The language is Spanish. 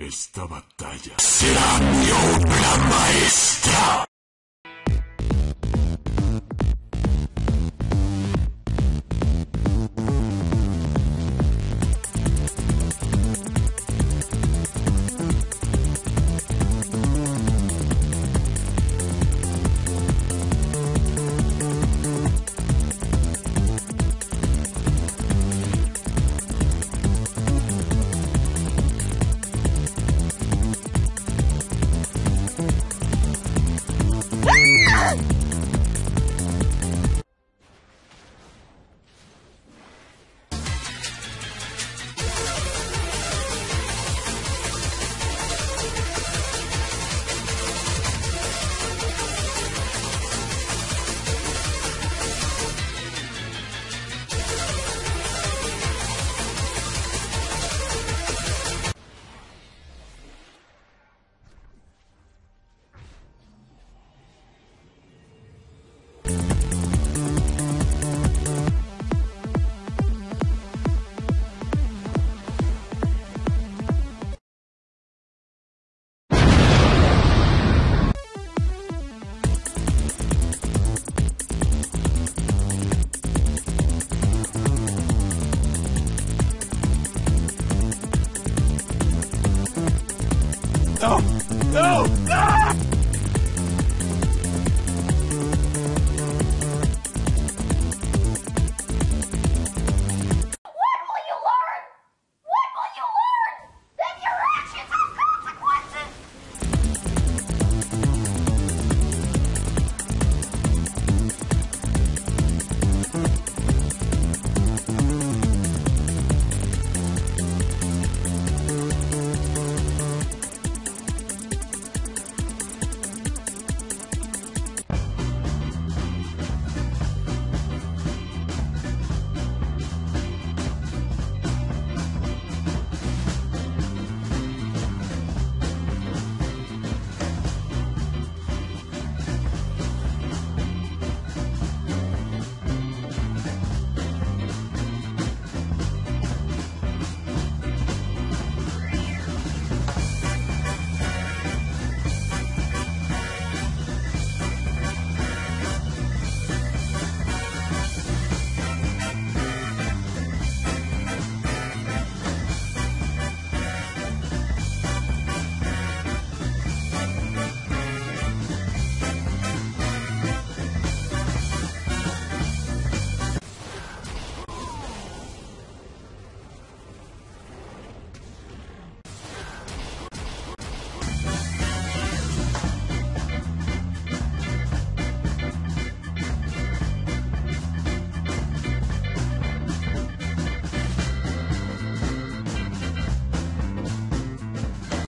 Esta batalla será mi obra maestra. No!